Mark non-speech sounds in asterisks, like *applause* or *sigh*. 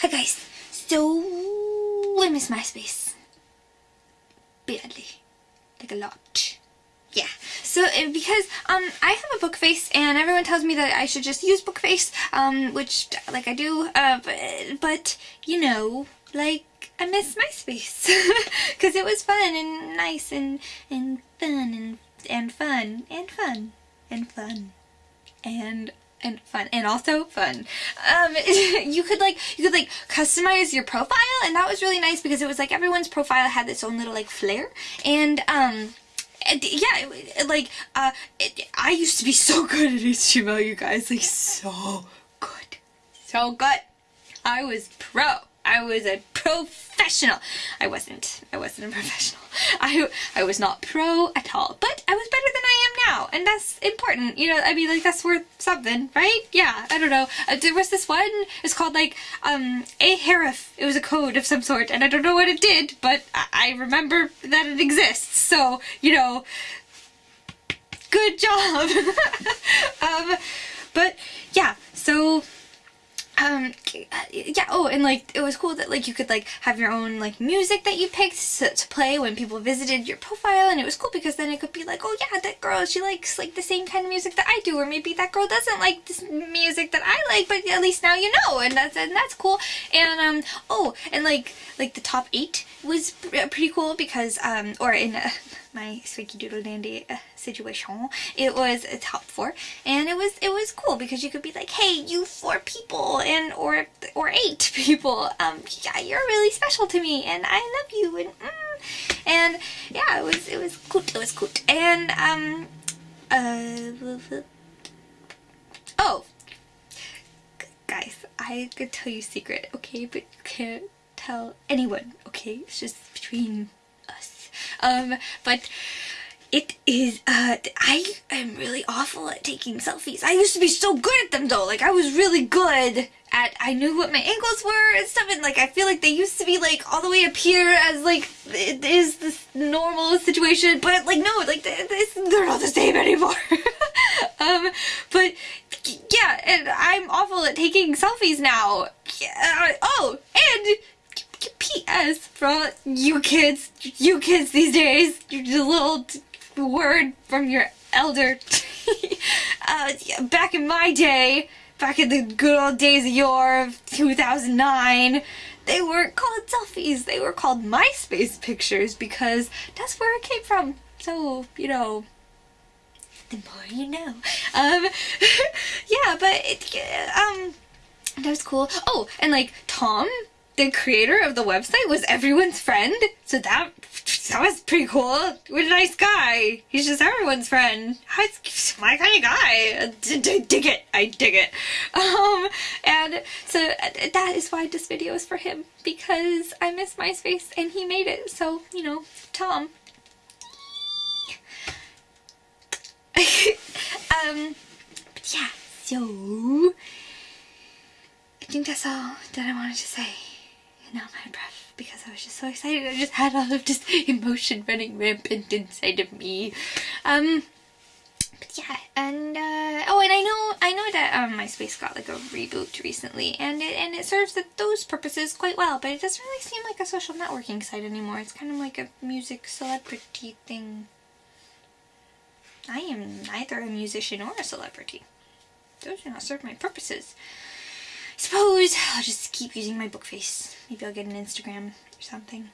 Hi guys. So I miss MySpace. Badly. Like a lot. Yeah. So uh, because um I have a Bookface and everyone tells me that I should just use Bookface, um which like I do, uh but, but you know, like I miss MySpace *laughs* because it was fun and nice and and fun and and fun and fun and fun and and fun and also fun um *laughs* you could like you could like customize your profile and that was really nice because it was like everyone's profile had its own little like flair and um yeah like uh it, i used to be so *laughs* good at html you guys like so good so good i was pro I was a professional. I wasn't. I wasn't a professional. *laughs* I I was not pro at all. But I was better and that's important. You know, I mean, like that's worth something, right? Yeah. I don't know. Uh, there was this one. It's called like um Ahrefs. It was a code of some sort, and I don't know what it did, but I, I remember that it exists. So you know, good job. *laughs* um, but yeah. So um yeah oh and like it was cool that like you could like have your own like music that you picked to, to, play when people visited your profile and it was cool because then it could be like oh yeah that girl she likes like the same kind of music that I do or maybe that girl doesn't like this music that I like but at least now you know and that's and that's cool. And um oh and like like the top eight was pretty cool because um or in my Squeaky Doodle Dandy uh, situation. It was a top four, and it was it was cool because you could be like, hey, you four people, and or or eight *laughs* people, um, yeah, you're really special to me, and I love you, and mm, and yeah, it was it was cool, it was cool, and um, uh, oh, guys, I could tell you a secret, okay, but you can't tell anyone, okay? It's just between um, but it is, uh, I am really awful at taking selfies. I used to be so good at them though. Like I was really good at, I knew what my angles were and stuff and like I feel like they used to be like all the way up here as like it is this normal situation but like no, like they're not the same anymore. *laughs* um, but yeah, and I'm awful at taking selfies now. Yeah, oh, and For all you kids, you kids these days, your little word from your elder. *laughs* uh, back in my day, back in the good old days of yore of 2009, they weren't called selfies, they were called MySpace pictures because that's where it came from. So, you know, the more you know. Um, *laughs* yeah, but it, um, that was cool. Oh, and like Tom the creator of the website was everyone's friend. So that that was pretty cool. What a nice guy. He's just everyone's friend. He's my kind of guy. I dig it. I dig it. *laughs* Um, and so that is why this video is for him because I miss MySpace and he made it. So, you know, Tom. *laughs* um, yeah, so I think that's all that I wanted to say now my breath because I was just so excited. I just had all of this *laughs* emotion running rampant inside of me. Um, but yeah, and uh, oh, and I know I know that um, MySpace got like a reboot recently, and it and it serves the, those purposes quite well. But it doesn't really seem like a social networking site anymore. It's kind of like a music celebrity thing. I am neither a musician or a celebrity. Those do not serve my purposes suppose I'll just keep using my Bookface. Maybe I'll get an Instagram or something.